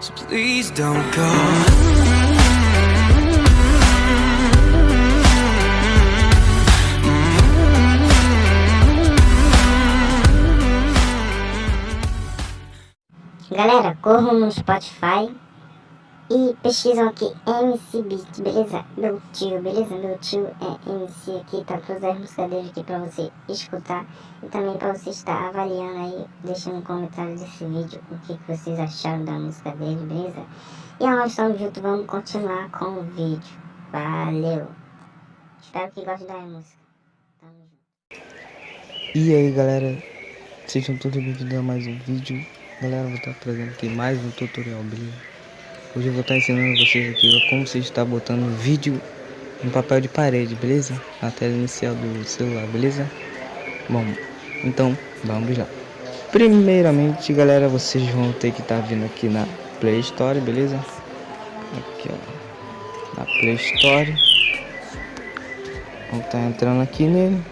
So please don't go. Galera, corram no Spotify e pesquisam aqui MC Beat, beleza? Meu tio, beleza? Meu tio é MC aqui, tá todas as músicas dele aqui pra você escutar e também pra você estar avaliando aí, deixando um comentário desse vídeo o que, que vocês acharam da música dele, beleza? E nós estamos juntos, vamos continuar com o vídeo. Valeu! Espero que gostem da música. Tamo junto. E aí galera, sejam todos bem-vindos a mais um vídeo Galera, vou estar trazendo aqui mais um tutorial, beleza? Hoje eu vou estar ensinando vocês aqui como você está botando vídeo em papel de parede, beleza? Na tela inicial do celular, beleza? Bom, então vamos lá Primeiramente galera, vocês vão ter que estar vindo aqui na Play Store, beleza? Aqui ó, na Play Store Vamos estar entrando aqui nele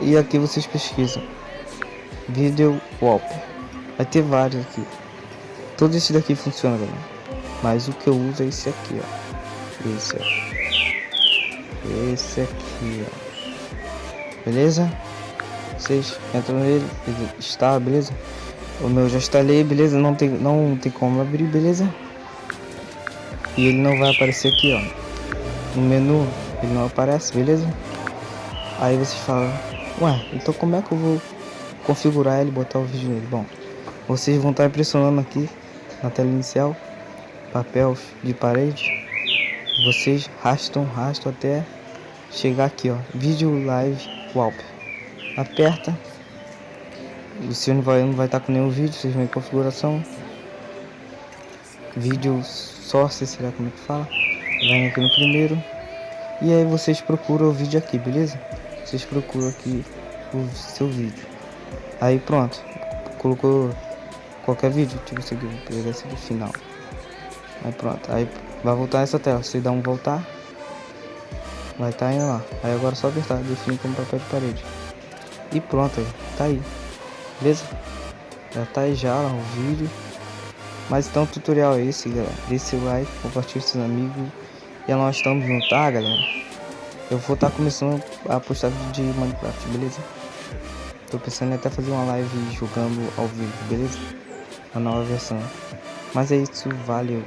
e aqui vocês pesquisam Video Wall. Vai ter vários aqui. Todo esse daqui funciona, galera. Mas o que eu uso é esse aqui, ó. Esse, ó. Esse aqui, ó. Beleza? Vocês entram nele, ele está, beleza? O meu já instalei, beleza? Não tem, não tem como abrir, beleza? E ele não vai aparecer aqui, ó. No menu, ele não aparece, beleza? Aí vocês falam, ué, então como é que eu vou configurar ele botar o vídeo nele. Bom, vocês vão estar pressionando aqui na tela inicial, papel de parede. Vocês rastam, rastam até chegar aqui, ó, vídeo live wallpaper. Aperta. O seu não vai, não vai estar com nenhum vídeo, vocês vão em configuração. Vídeo source, será como é que fala? Vem aqui no primeiro. E aí vocês procuram o vídeo aqui, beleza? Vocês procuram aqui o seu vídeo. Aí pronto, colocou qualquer vídeo, aqui, vou pegar esse aqui final. Aí pronto, aí vai voltar essa tela, você dá um voltar, vai estar tá indo lá. Aí agora é só apertar, definir como papel de parede. E pronto, aí, tá aí, beleza? Já tá aí já lá o vídeo. Mas então o tutorial é esse, galera. Deixe o like, compartilhe com seus amigos. E nós estamos juntos, tá, galera? Eu vou estar tá começando a postar vídeo de Minecraft, beleza? Tô pensando em até fazer uma live jogando ao vivo, beleza? A nova versão. Mas é isso, valeu.